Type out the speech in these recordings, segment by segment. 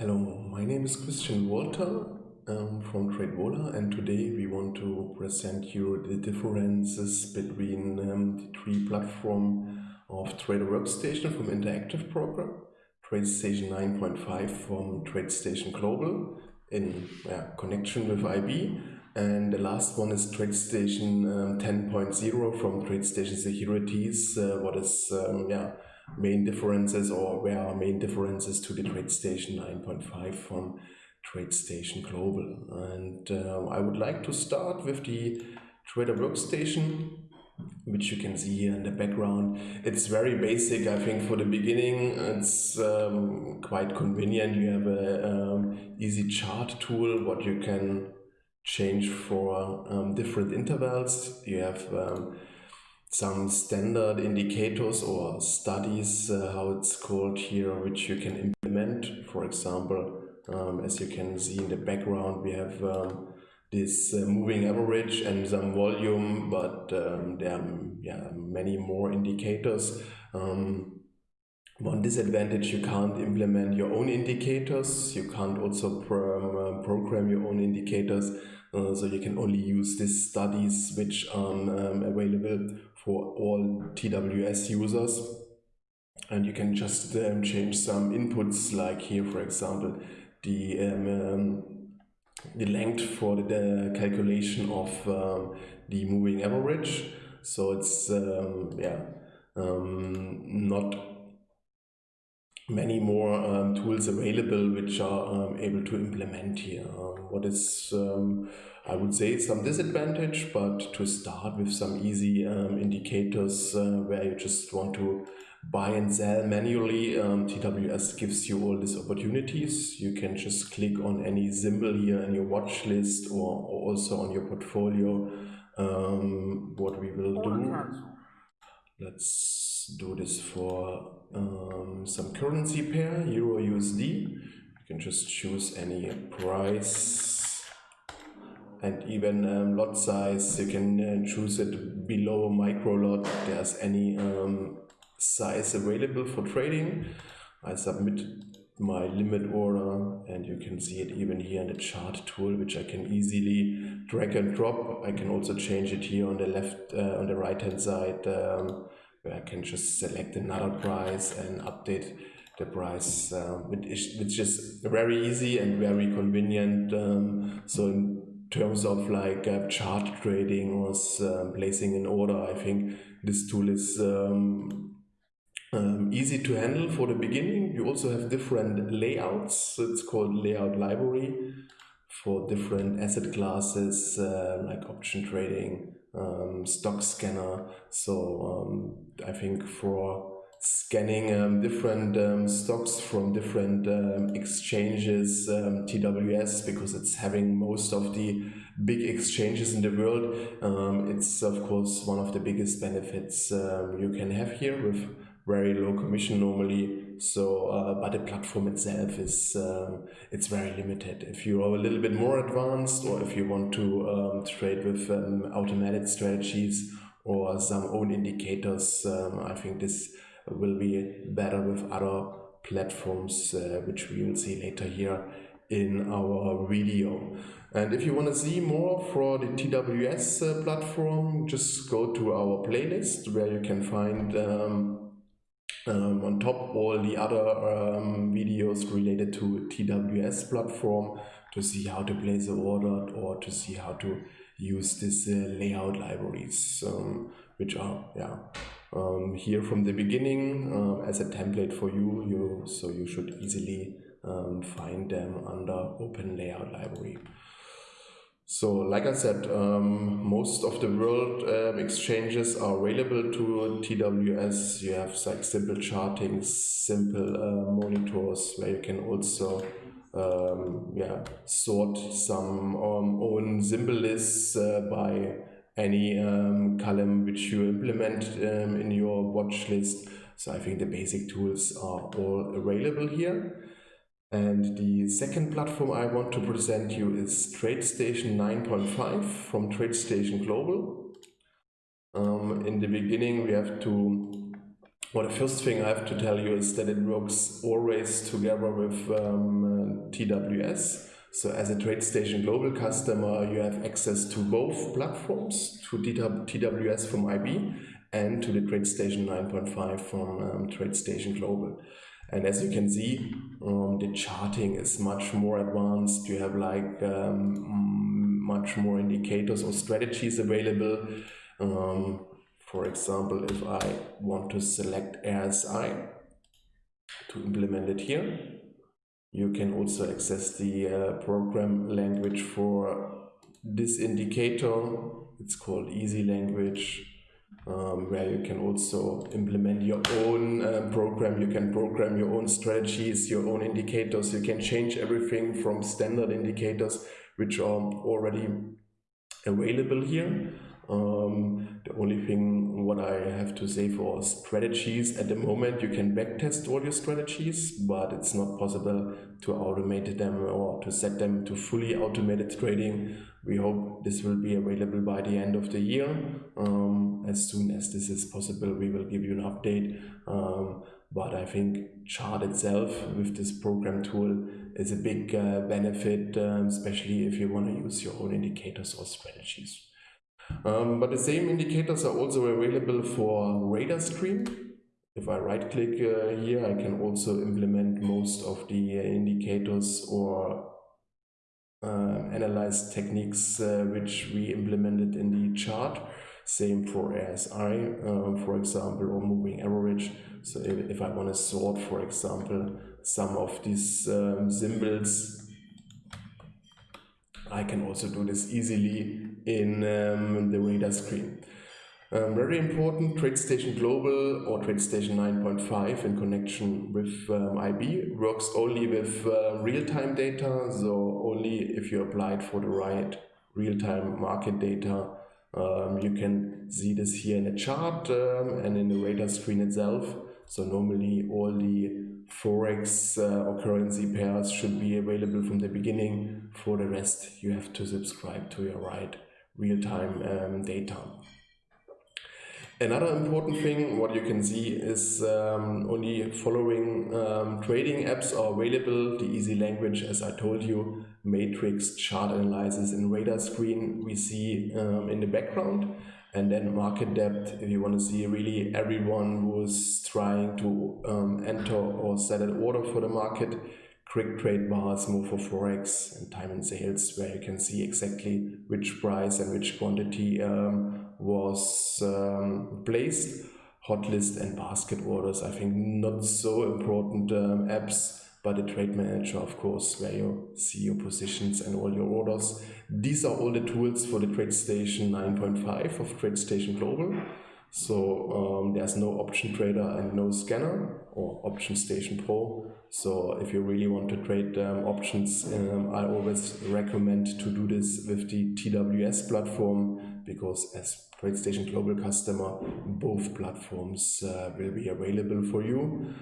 Hello, my name is Christian Walter. Um, from TradeVola and today we want to present you the differences between um, the three platform of Trader Workstation from Interactive Broker, TradeStation 9.5 from TradeStation Global in connection with IB and the last one is TradeStation um, 10.0 from TradeStation Securities, uh, what is um, yeah main differences or where are main differences to the TradeStation 9.5 from TradeStation Global. And uh, I would like to start with the Trader Workstation, which you can see here in the background. It's very basic, I think, for the beginning. It's um, quite convenient. You have a um, easy chart tool, what you can change for um, different intervals. You have um, some standard indicators or studies, uh, how it's called here, which you can implement. For example, um, as you can see in the background, we have um, this uh, moving average and some volume, but um, there are yeah, many more indicators. Um, one disadvantage, you can't implement your own indicators. You can't also pro uh, program your own indicators. Uh, so you can only use these studies which are um, available for all TWS users. And you can just um, change some inputs like here, for example, the um, um, the length for the, calculation of um, the moving average. So it's um, yeah not many more um, tools available which are um, able to implement here. Um, what is, um, I would say, some disadvantage, but to start with some easy um, indicators uh, where you just want to buy and sell manually, um, TWS gives you all these opportunities. You can just click on any symbol here in your watch list or, or also on your portfolio. what we will do, let's do this for um, some currency pair, Euro USD. You can just choose any price and even um, lot size. You can uh, choose it below micro lot. There's any um, size available for trading. I submit my limit order and you can see it even here in the chart tool which I can easily drag and drop. I can also change it here on the left uh, on the right hand side um, where I can just select another price and update the price, uh, which, is, which is very easy and very convenient. Um, so in terms of like uh, chart trading or uh, placing an order, I think this tool is um, um, easy to handle for the beginning. You also have different layouts. It's called layout library for different asset classes uh, like option trading, um, stock scanner. So um, I think for scanning um, different um, stocks from different exchanges, TWS, because it's having most of the big exchanges in the world. It's of course one of the biggest benefits you can have here with very low commission normally so, uh, but the platform itself is um, it's very limited. If you are a little bit more advanced, or if you want to um, trade with um, automatic strategies or some own indicators, um, I think this will be better with other platforms, uh, which we will see later here in our video. And if you want to see more for the TWS uh, platform, just go to our playlist where you can find um, um, on top all the other um, videos related to TWS platform to see how to place the order or to see how to use these uh, layout libraries um, which are yeah. Um, here from the beginning uh, as a template for you you so you should easily um, find them under open layout library so, like I said, um, most of the world um, exchanges are available to TWS. You have like simple charting, simple uh, monitors where you can also um, yeah sort some um, own symbol lists uh, by any um, column which you implement um, in your watch list. So I think the basic tools are all available here. And the second platform I want to present you is TradeStation 9.5 from TradeStation Global. Um, in the beginning, we have to well, the first thing I have to tell you is that it works always together with um, TWS. So as a TradeStation Global customer, you have access to both platforms, to TWS from IB and to the TradeStation 9.5 from um, TradeStation Global. And as you can see, um, the charting is much more advanced. You have like um, much more indicators or strategies available. Um, for example, if I want to select RSI to implement it here, you can also access the uh, program language for this indicator. It's called Easy Language, um, where you can also implement your own uh, program. You can program your own strategies, your own indicators. You can change everything from standard indicators, which are already available here. Um, the only thing what I have to say for strategies at the moment, you can backtest all your strategies, but it's not possible to automate them or to set them to fully automated trading. We hope this will be available by the end of the year. Um, as soon as this is possible, we will give you an update. Um, but I think chart itself with this program tool is a big uh, benefit, um, especially if you want to use your own indicators or strategies. Um, but the same indicators are also available for radar screen. If I right click uh, here, I can also implement most of the uh, indicators or uh, analyze techniques uh, which we implemented in the chart. Same for RSI, uh, for example, or moving average. So if, if I want to sort, for example, some of these um, symbols, I can also do this easily in um, the radar screen. Um, very important, TradeStation Global or TradeStation 9.5 in connection with um, IB works only with uh, real-time data, so only if you applied for the right real-time market data. Um, you can see this here in the chart um, and in the radar screen itself. So normally all the Forex uh, or currency pairs should be available from the beginning. For the rest, you have to subscribe to your right real-time um, data. Another important thing, what you can see is um, only following um, trading apps are available. The easy language, as I told you, matrix chart analysis and radar screen we see um, in the background. And then market depth, if you want to see really everyone who's trying to um, enter or set an order for the market, quick trade bars more for forex and time and sales where you can see exactly which price and which quantity um, was um, placed. Hot list and basket orders i think not so important um, apps but the trade manager of course where you see your positions and all your orders these are all the tools for the TradeStation 9.5 of TradeStation Global so um, there's no option trader and no scanner or option station pro. So if you really want to trade um, options, um, I always recommend to do this with the TWS platform because as TradeStation Global customer, both platforms uh, will be available for you.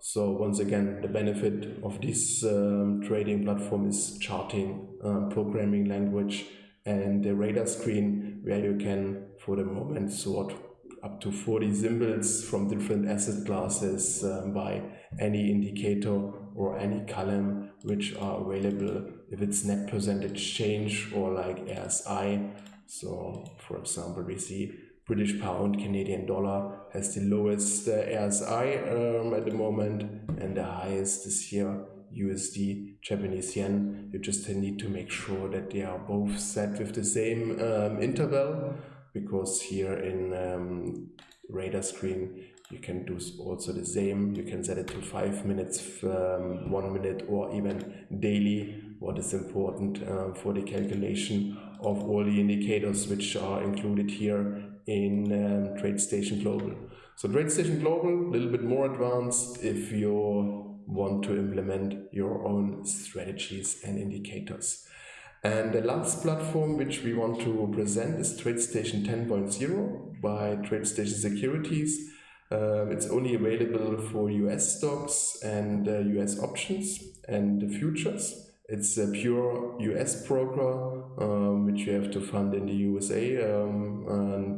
So once again, the benefit of this um, trading platform is charting, um, programming language, and the radar screen where you can for the moment sort up to 40 symbols from different asset classes um, by any indicator or any column which are available if it's net percentage change or like RSI. So for example, we see British pound, Canadian dollar has the lowest uh, RSI um, at the moment and the highest is here USD, Japanese yen. You just need to make sure that they are both set with the same um, interval because here in um, radar screen you can do also the same. You can set it to five minutes, um, one minute or even daily. What is important uh, for the calculation of all the indicators which are included here in um, TradeStation Global. So TradeStation Global, a little bit more advanced if you want to implement your own strategies and indicators. And the last platform which we want to present is TradeStation 10.0 by TradeStation Securities. Uh, it's only available for US stocks and uh, US options and the futures. It's a pure US broker um, which you have to fund in the USA um, and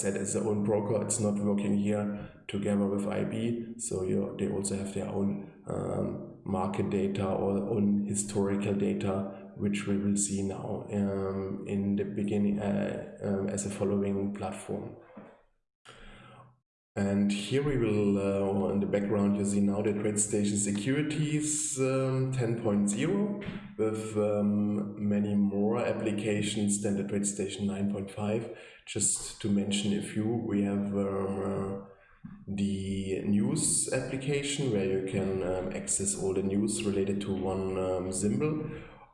said, it's their own broker. It's not working here together with IB. So you, they also have their own um, market data or own historical data, which we will see now um, in the beginning uh, um, as a following platform. And here we will, uh, in the background, you see now the TradeStation Securities um, 10.0 with um, many more applications than the TradeStation 9.5. Just to mention a few, we have um, uh, the news application where you can um, access all the news related to one um, symbol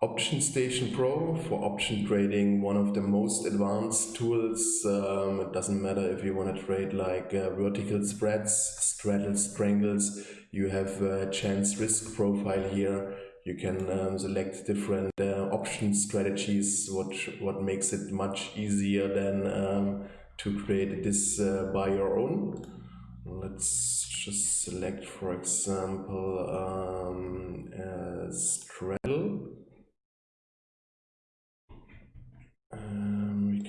Option Station Pro for option trading, one of the most advanced tools. Um, it doesn't matter if you want to trade like uh, vertical spreads, straddles, strangles. You have a chance risk profile here. You can um, select different uh, option strategies, what what makes it much easier than um, to create this uh, by your own. Let's just select, for example, um, straddle. Um, we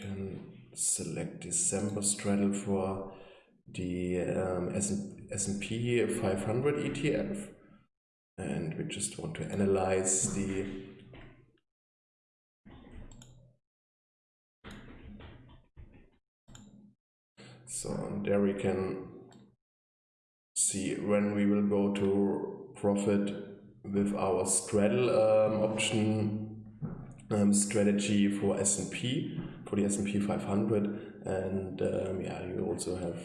select December straddle for the um, S&P 500 ETF and we just want to analyze the so there we can see when we will go to profit with our straddle um, option um, strategy for S&P, for the S&P 500. And um, yeah, you also have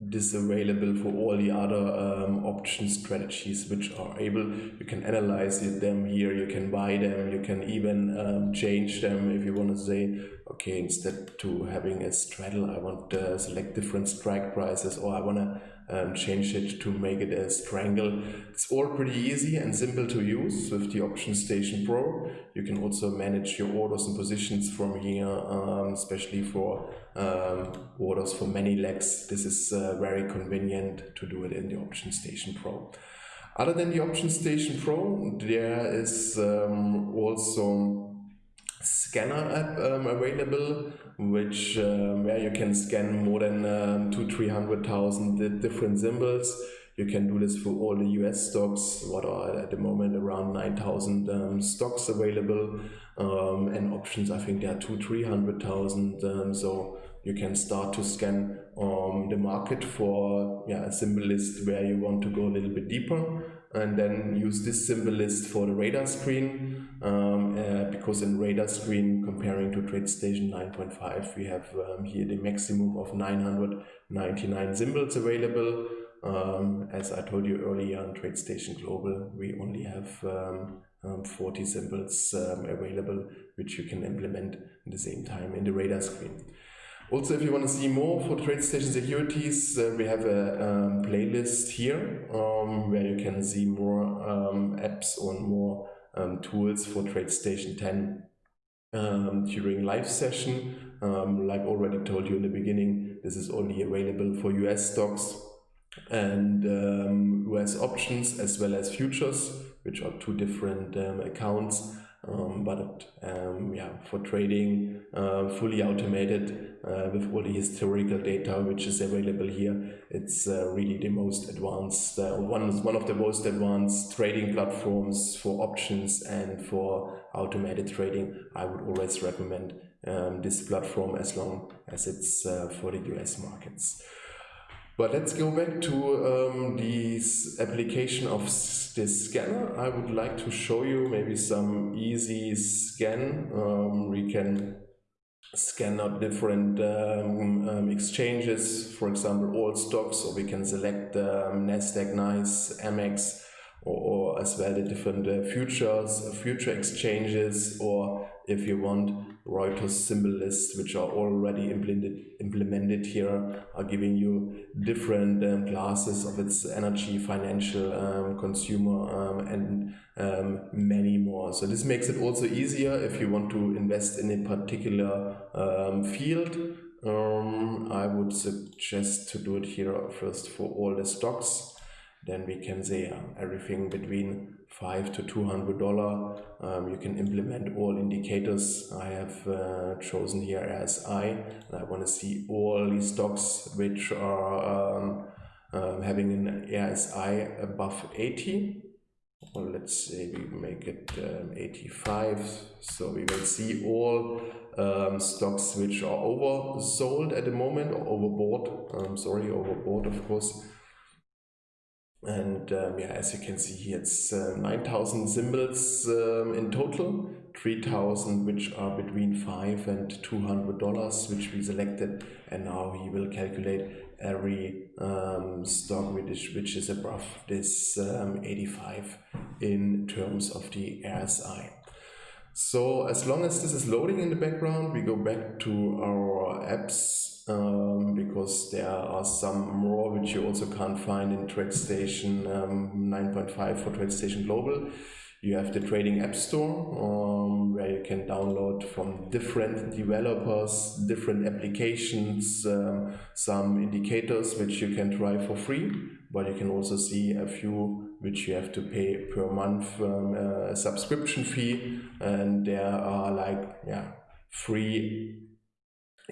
this available for all the other um, option strategies which are able you can analyze them here you can buy them you can even um, change them if you want to say okay instead to having a straddle i want to select different strike prices or i want to um, change it to make it a strangle. It's all pretty easy and simple to use with the Option Station Pro. You can also manage your orders and positions from here, um, especially for um, orders for many legs. This is uh, very convenient to do it in the Option Station Pro. Other than the Option Station Pro, there is um, also scanner app um, available, which um, where you can scan more than um, two three hundred thousand different symbols. You can do this for all the US stocks, what are at the moment around 9,000 um, stocks available, um, and options. I think there are two, 300,000. Um, so you can start to scan um, the market for yeah, a symbol list where you want to go a little bit deeper and then use this symbol list for the radar screen um, uh, because in radar screen comparing to TradeStation 9.5 we have um, here the maximum of 999 symbols available um, as I told you earlier on TradeStation Global we only have um, um, 40 symbols um, available which you can implement at the same time in the radar screen. Also, if you want to see more for TradeStation Securities, uh, we have a um, playlist here um, where you can see more um, apps or more um, tools for TradeStation 10 um, during live session. Um, like already told you in the beginning, this is only available for US stocks and US options as well as futures, which are two different accounts. Um, but um, yeah, for trading, uh, fully automated uh, with all the historical data which is available here, it's uh, really the most advanced, uh, one, one of the most advanced trading platforms for options and for automated trading. I would always recommend um, this platform as long as it's uh, for the US markets. But let's go back to um, this application of this scanner. I would like to show you maybe some easy scan. Um, we can scan out different um, um, exchanges, for example, all stocks, or we can select um, NASDAQ, NYSE, Amex, or, or as well the different uh, futures, future exchanges, or if you want Reuters symbol lists, which are already implemented implemented here, are giving you different um, classes of its energy, financial, um, consumer, um, and um, many more. So this makes it also easier if you want to invest in a particular um, field. I would suggest to do it here first for all the stocks then we can say uh, everything between five to two hundred dollar. Um, you can implement all indicators. I have uh, chosen here RSI. I I want to see all the stocks which are um, um, having an RSI above 80 or let's say we make it um, 85 so we will see all um, stocks which are oversold at the moment or overbought um, sorry overbought of course and um, yeah as you can see here it's uh, 9000 symbols um, in total 3000 which are between 5 and 200 dollars which we selected and now he will calculate every um, stock which, which is above this um, 85 in terms of the RSI. So as long as this is loading in the background, we go back to our apps um, because there are some more which you also can't find in TradeStation um, 9.5 for TradeStation Global. You have the Trading App Store um, where you can download from different developers, different applications, um, some indicators which you can try for free, but you can also see a few which you have to pay per month um, a subscription fee and there are like yeah free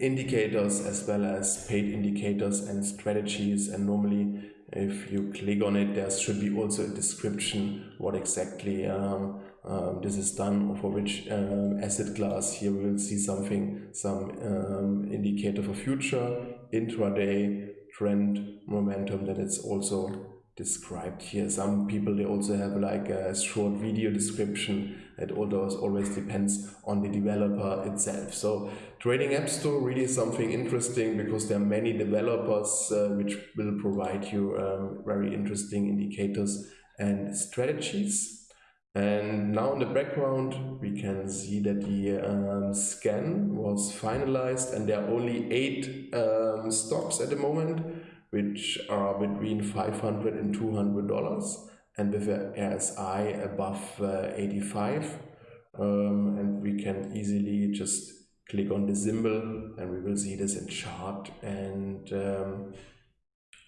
indicators as well as paid indicators and strategies. And normally if you click on it there should be also a description what exactly um, um, this is done for which um, asset class. Here we will see something some um, indicator for future intraday trend momentum that it's also described here. Some people they also have like a short video description. It always always depends on the developer itself. So trading app store really is something interesting because there are many developers uh, which will provide you um, very interesting indicators and strategies. And now in the background, we can see that the um, scan was finalized and there are only eight um, stocks at the moment which are between 500 and 200 dollars and with a RSI above uh, 85 um, and we can easily just click on the symbol and we will see this in chart and um,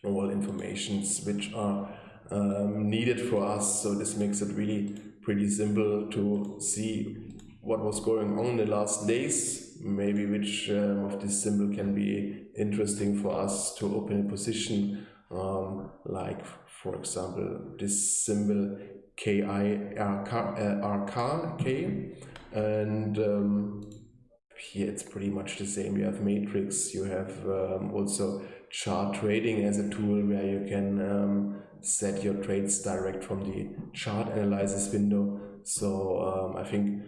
all informations which are um, needed for us. So this makes it really pretty simple to see what was going on in the last days maybe which um, of this symbol can be interesting for us to open a position um, like for example this symbol KIRK uh, K. And um, here it's pretty much the same. You have matrix you have um, also chart trading as a tool where you can um, set your trades direct from the chart analysis window. So um, I think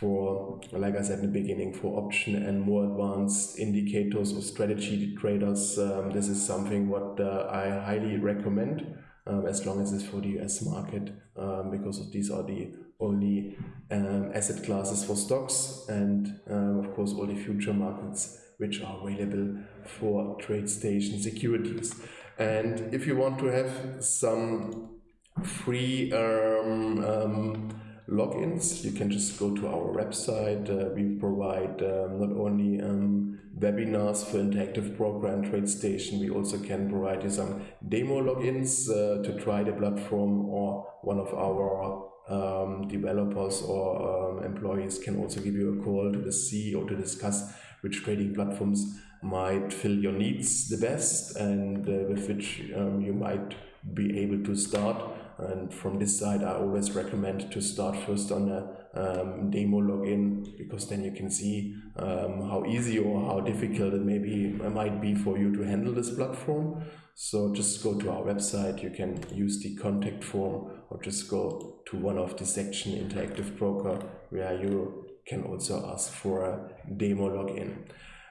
for, like I said in the beginning, for option and more advanced indicators or strategy traders, um, this is something what uh, I highly recommend um, as long as it's for the US market um, because these are the only um, asset classes for stocks and um, of course all the future markets which are available for TradeStation securities. And if you want to have some free um, logins. You can just go to our website. Uh, we provide um, not only um, webinars for Interactive Program TradeStation, we also can provide you some demo logins uh, to try the platform or one of our um, developers or um, employees can also give you a call to the CEO to discuss which trading platforms might fill your needs the best and uh, with which um, you might be able to start and from this side, I always recommend to start first on a um, demo login because then you can see um, how easy or how difficult it maybe it might be for you to handle this platform. So just go to our website. You can use the contact form or just go to one of the section Interactive Broker where you can also ask for a demo login.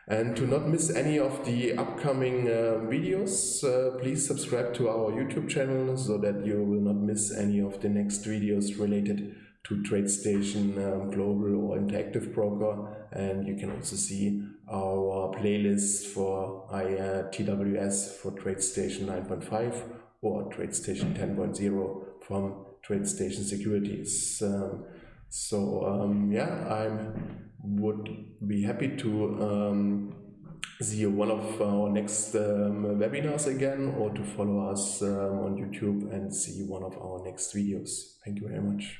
And to not miss any of the upcoming uh, videos, uh, please subscribe to our YouTube channel so that you will not miss any of the next videos related to TradeStation um, Global or Interactive Broker. And you can also see our playlist for uh, TWS for TradeStation 9.5 or TradeStation 10.0 from TradeStation Securities. Um, so um, yeah, I'm would be happy to um, see one of our next um, webinars again or to follow us um, on YouTube and see one of our next videos. Thank you very much.